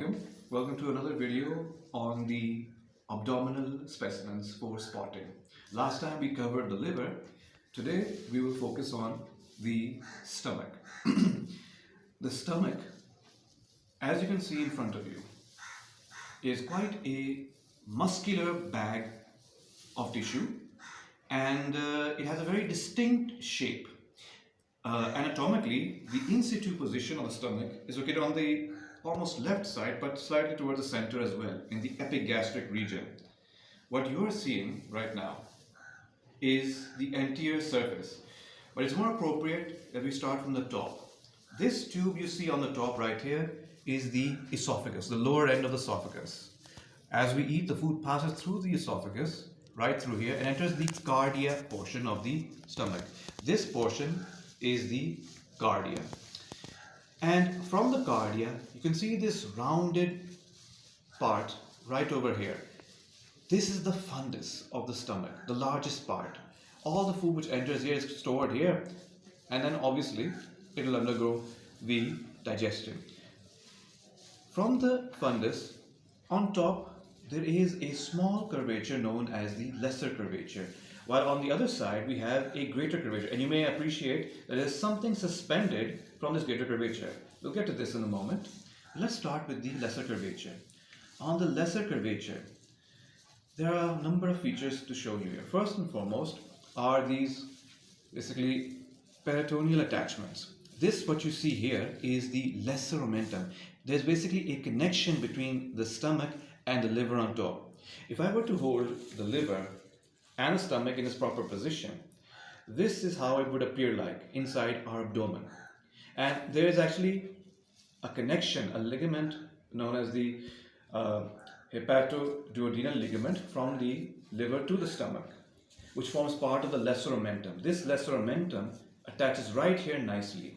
Assalamualaikum. Welcome to another video on the abdominal specimens for spotting. Last time we covered the liver. Today we will focus on the stomach. the stomach, as you can see in front of you, is quite a muscular bag of tissue and uh, it has a very distinct shape. Uh, anatomically, the in situ position of the stomach is located on the almost left side but slightly towards the center as well in the epigastric region. What you are seeing right now is the anterior surface but it's more appropriate that we start from the top. This tube you see on the top right here is the esophagus, the lower end of the esophagus. As we eat, the food passes through the esophagus, right through here, and enters the cardia portion of the stomach. This portion is the cardia. And from the cardia, you can see this rounded part right over here. This is the fundus of the stomach, the largest part. All the food which enters here is stored here and then obviously it will undergo the digestion. From the fundus, on top there is a small curvature known as the lesser curvature while on the other side we have a greater curvature and you may appreciate that there is something suspended from this greater curvature. We'll get to this in a moment. Let's start with the lesser curvature. On the lesser curvature, there are a number of features to show you here. First and foremost are these basically peritoneal attachments. This what you see here is the lesser omentum. There's basically a connection between the stomach and the liver on top. If I were to hold the liver and the stomach in its proper position, this is how it would appear like inside our abdomen. And there is actually a connection, a ligament known as the uh, hepatoduodenal ligament from the liver to the stomach, which forms part of the lesser omentum. This lesser omentum attaches right here nicely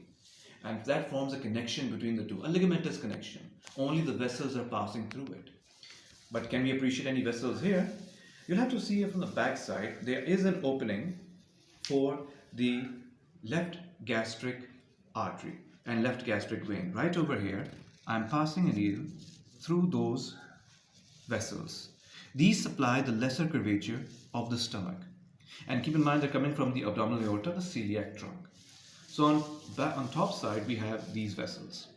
and that forms a connection between the two, a ligamentous connection. Only the vessels are passing through it. But can we appreciate any vessels here? You'll have to see here from the back side, there is an opening for the left gastric artery and left gastric vein. Right over here, I'm passing a needle through those vessels. These supply the lesser curvature of the stomach. And keep in mind they're coming from the abdominal aorta, the celiac trunk. So on, back, on top side, we have these vessels.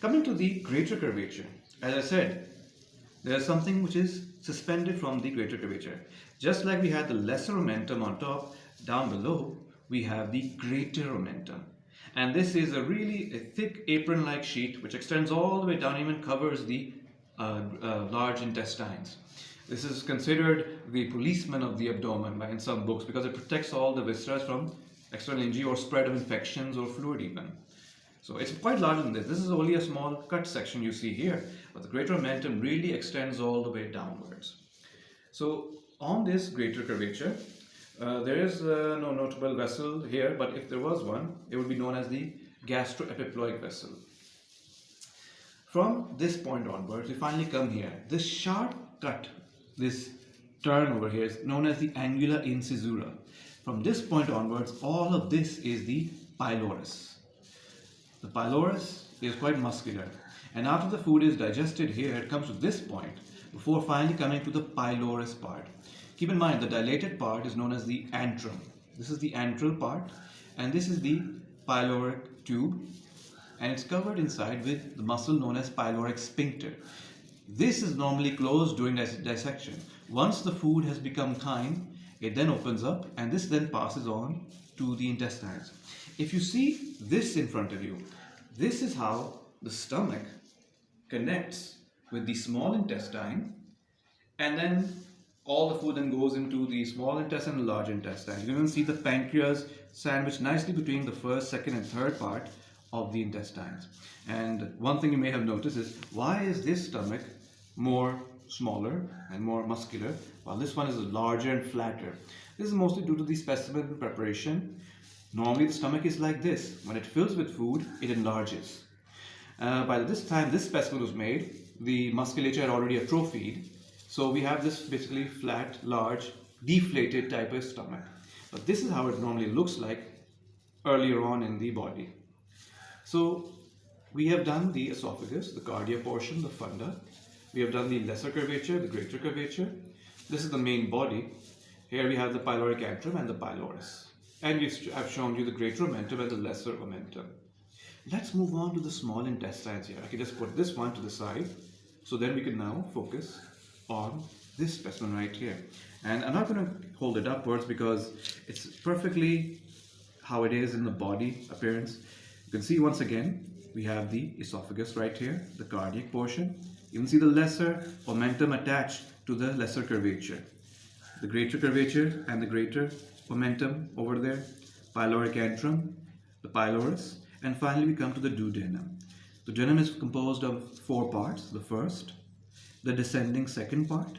Coming to the greater curvature, as I said, there's something which is suspended from the greater curvature. Just like we had the lesser omentum on top, down below, we have the greater omentum. And this is a really a thick apron-like sheet which extends all the way down, even covers the uh, uh, large intestines. This is considered the policeman of the abdomen by, in some books because it protects all the viscera from external injury or spread of infections or fluid even. So it's quite larger than this. This is only a small cut section you see here, but the greater omentum really extends all the way downwards. So on this greater curvature, uh, there is uh, no notable vessel here, but if there was one, it would be known as the gastroepiploic vessel. From this point onwards, we finally come here. This sharp cut, this turn over here is known as the angular incisura. From this point onwards, all of this is the pylorus. The pylorus is quite muscular and after the food is digested here, it comes to this point before finally coming to the pylorus part. Keep in mind the dilated part is known as the antrum. This is the antral part and this is the pyloric tube and it's covered inside with the muscle known as pyloric sphincter. This is normally closed during dis dissection. Once the food has become chyme, it then opens up and this then passes on to the intestines. If you see this in front of you, this is how the stomach connects with the small intestine and then all the food then goes into the small intestine and large intestine. You can see the pancreas sandwiched nicely between the first, second and third part of the intestines. And one thing you may have noticed is why is this stomach more smaller and more muscular while this one is larger and flatter. This is mostly due to the specimen preparation. Normally the stomach is like this. When it fills with food, it enlarges. Uh, by this time this specimen was made, the musculature had already atrophied. So we have this basically flat, large, deflated type of stomach. But this is how it normally looks like earlier on in the body. So we have done the esophagus, the cardia portion, the funda. We have done the lesser curvature, the greater curvature. This is the main body. Here we have the pyloric antrum and the pylorus. And I've shown you the greater omentum and the lesser omentum. Let's move on to the small intestines here. I can just put this one to the side. So then we can now focus on this specimen right here. And I'm not going to hold it upwards because it's perfectly how it is in the body appearance. You can see once again, we have the esophagus right here, the cardiac portion. You can see the lesser omentum attached to the lesser curvature. The greater curvature and the greater omentum over there, pyloric antrum, the pylorus, and finally we come to the duodenum. The duodenum is composed of four parts. The first, the descending second part,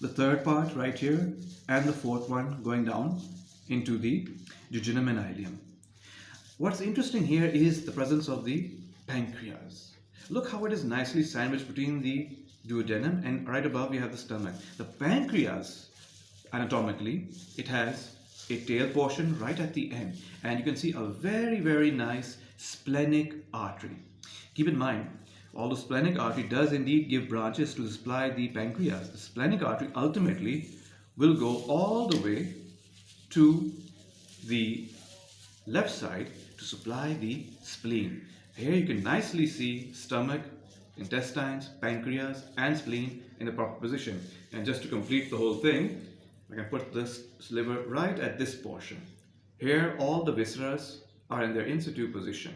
the third part right here, and the fourth one going down into the jejunum and ileum. What's interesting here is the presence of the pancreas. Look how it is nicely sandwiched between the duodenum and right above we have the stomach. The pancreas, anatomically, it has a tail portion right at the end and you can see a very very nice splenic artery. Keep in mind, although splenic artery does indeed give branches to supply the pancreas, the splenic artery ultimately will go all the way to the left side to supply the spleen. Here you can nicely see stomach, intestines, pancreas and spleen in the proper position. And just to complete the whole thing, I can put this liver right at this portion. Here all the viscera are in their in situ position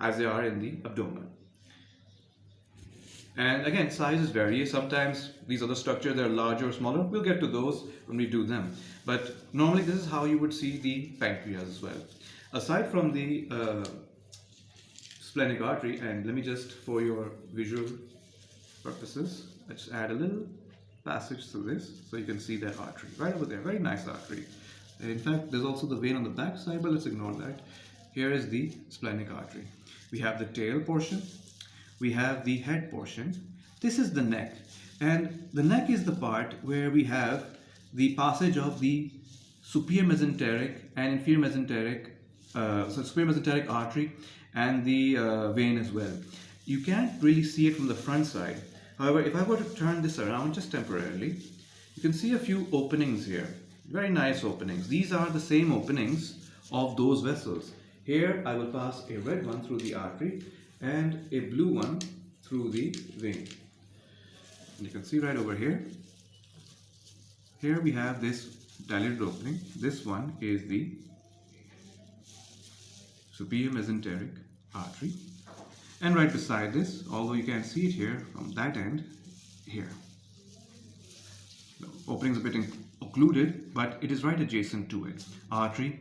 as they are in the abdomen. And again, sizes vary. Sometimes these other structures, they're larger or smaller. We'll get to those when we do them. But normally this is how you would see the pancreas as well. Aside from the uh, splenic artery, and let me just, for your visual purposes, let's add a little passage through this so you can see that artery right over there. Very nice artery. And in fact, there's also the vein on the back side, but let's ignore that. Here is the splenic artery. We have the tail portion, we have the head portion. This is the neck. And the neck is the part where we have the passage of the superior mesenteric and inferior mesenteric, uh, so superior mesenteric artery and the uh, vein as well. You can't really see it from the front side. However, if I were to turn this around just temporarily, you can see a few openings here. Very nice openings. These are the same openings of those vessels. Here I will pass a red one through the artery and a blue one through the vein. And you can see right over here. Here we have this dilated opening. This one is the superior mesenteric artery. And right beside this, although you can't see it here from that end, here. The opening is a bit occluded, but it is right adjacent to it. Artery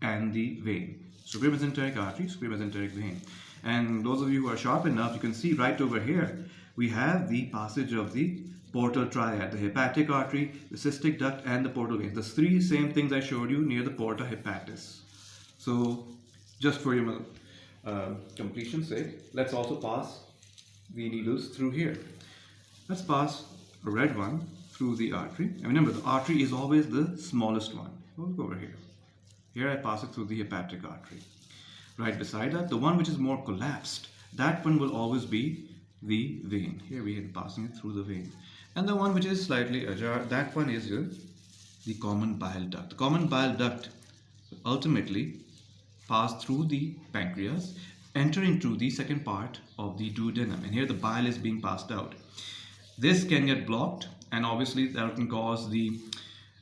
and the vein. Superior mesenteric artery, superior mesenteric vein. And those of you who are sharp enough, you can see right over here, we have the passage of the portal triad, the hepatic artery, the cystic duct, and the portal vein. The three same things I showed you near the porta hepatis. So just for your uh, completion's sake, let's also pass the needles through here. Let's pass a red one through the artery. And remember, the artery is always the smallest one. We'll go over here. Here I pass it through the hepatic artery right beside that. The one which is more collapsed, that one will always be the vein. Here we are passing it through the vein. And the one which is slightly ajar, that one is the common bile duct. The common bile duct ultimately pass through the pancreas, enter into the second part of the duodenum. And here the bile is being passed out. This can get blocked and obviously that can cause the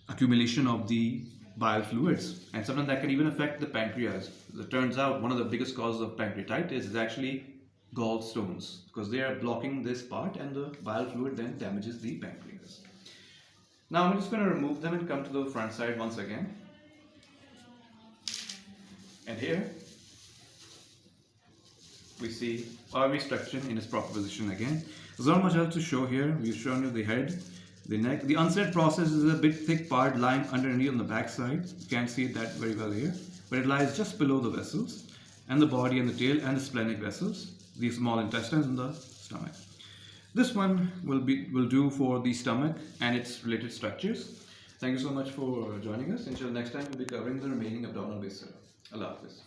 accumulation of the bile fluids and sometimes that can even affect the pancreas. It turns out one of the biggest causes of pancreatitis is actually gallstones because they are blocking this part and the bile fluid then damages the pancreas. Now I'm just going to remove them and come to the front side once again. And here we see uh, our structure in its proper position again. There's not much else to show here. We've shown you the head, the neck. The uncinate process is a bit thick part lying underneath on the back side. You can't see that very well here, but it lies just below the vessels and the body and the tail and the splenic vessels, the small intestines and the stomach. This one will be will do for the stomach and its related structures. Thank you so much for joining us. Until next time, we'll be covering the remaining abdominal viscera. Allah Hafiz.